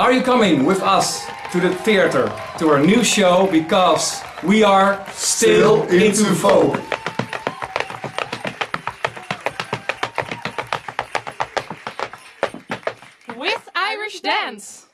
Are you coming with us to the theater, to our new show, because we are still, still into folk. With Irish Dance.